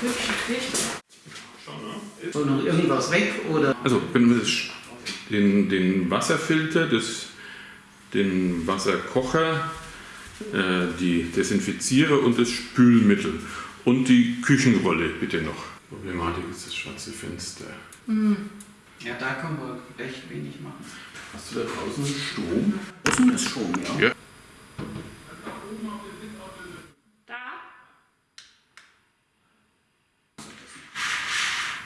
Hübsche Küche. Schon, ne? Soll noch irgendwas weg oder? Also, wenn wir den, den Wasserfilter, das, den Wasserkocher, äh, die Desinfizierer und das Spülmittel und die Küchenrolle bitte noch. Problematik ist das schwarze Fenster. Ja, da können wir recht wenig machen. Hast du da draußen Strom? Wissen ist schon, ja. Ja.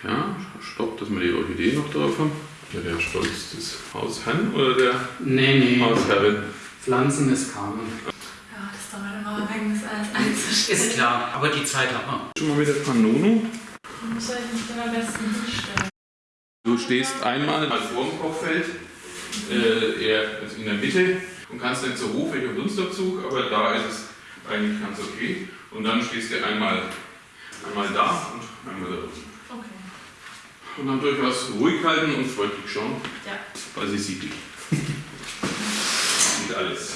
Da? Stopp, dass wir die Orchidee noch drauf haben. Ja, der Stolz des Hausherrn oder der Nee, nee. Hausherrin? Pflanzen ist Carmen. Ja, das dauert immer lang, das alles einzustellen. Ist klar, aber die Zeit hat man. Schon mal wieder Panono. Soll ich mich denn am besten hinstellen? Du stehst einmal vor dem Kochfeld, äh, eher also in der Mitte und kannst dann zur Hof welcher Dunstabzug, aber da ist es eigentlich ganz okay. Und dann stehst du einmal, einmal da und einmal da drüben. Und dann durchaus ruhig halten und freundlich schauen, Ja. weil sie sieht dich. sieht alles.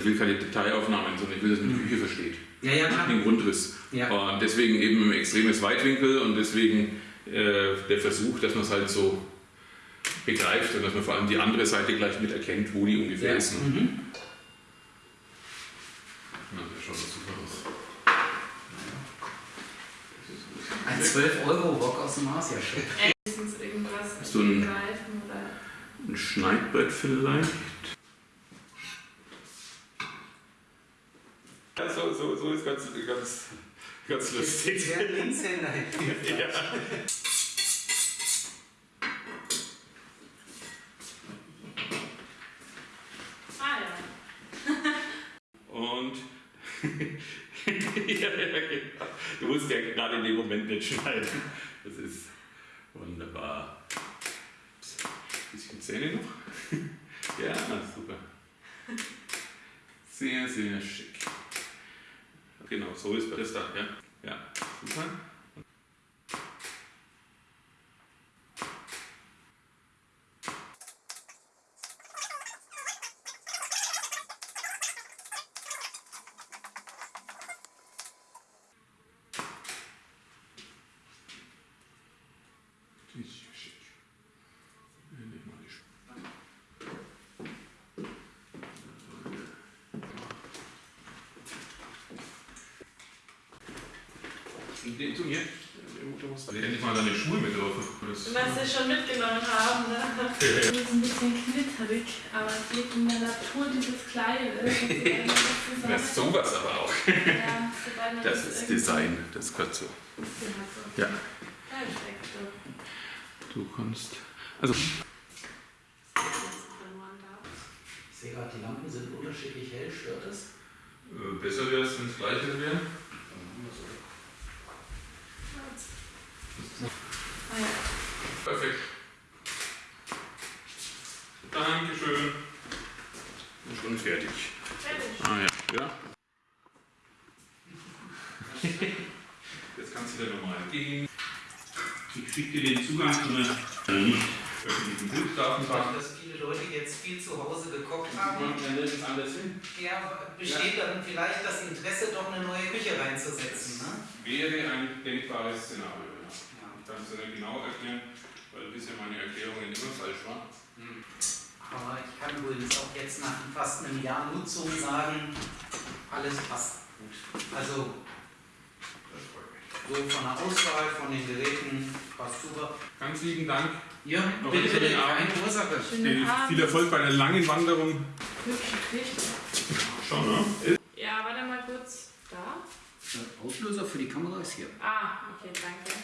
Ich will keine Detailaufnahmen, sondern ich will, dass man die Küche versteht. Ja, ja, klar. Den Grundriss. Ja. Und deswegen eben ein extremes Weitwinkel und deswegen äh, der Versuch, dass man es halt so begreift und dass man vor allem die andere Seite gleich mit erkennt, wo die ungefähr ist. Ne? Mhm. Na, das schaut super aus. Ein 12-Euro-Wok aus dem Asiashop. Irgendwas Hast du ein-. Ein Schneidbrett vielleicht? Ja, so, so, so ist ganz, ganz, ganz lustig. Der Linkshänder. Ja. Ah ja. Und ja, genau. Du musst ja gerade in dem Moment nicht schneiden. Das ist wunderbar. Bisschen Zähne noch. Ja, super. Sehr, sehr schick. Genau, so ist das da, ja. Ja, super. Den zu mir. Du musst endlich mal deine Schuhe mit drauf. Das- Was wir schon mitgenommen haben, ne? Das ist ein bisschen knitterig, aber es liegt in der Natur dieses Kleides. Das ist sowas aber auch. Ja, Das ist Design, das gehört so. Ja. Perfekt. Du kannst. Also. Ich sehe gerade, die Lampen sind unterschiedlich hell. Stört das? äh, besser wäre es, wenn es gleiche wäre. Ah ja. Perfekt. Dankeschön. Schon fertig. Fertig. Ah ja. Ja. Jetzt kannst du dir nochmal gehen. Ich schicke dir den Zugang zu einer äh, nicht öffentlichen Bilddatenbank. Dass viele Leute jetzt viel zu Hause gekocht haben. Ja, besteht dann vielleicht das Interesse, doch eine neue Küche reinzusetzen, ne? Wäre ein denkbares Szenario. Ja. Ja. Ich kann es nicht genau erklären, weil bisher meine Erklärungen immer falsch waren. Aber ich kann übrigens auch jetzt nach fast einem Jahr Nutzung sagen, alles passt gut. Also. So von der Auswahl, von den Geräten, passt super. Ganz lieben Dank. Ja, Noch bitte, bitte, keine Ursache. Schönen Abend. Viel Erfolg bei einer langen Wanderung. Hübsche Küche. Schon, ne? Ja, warte mal kurz. Da? Der Auslöser für die Kamera ist hier. Ah, okay, danke.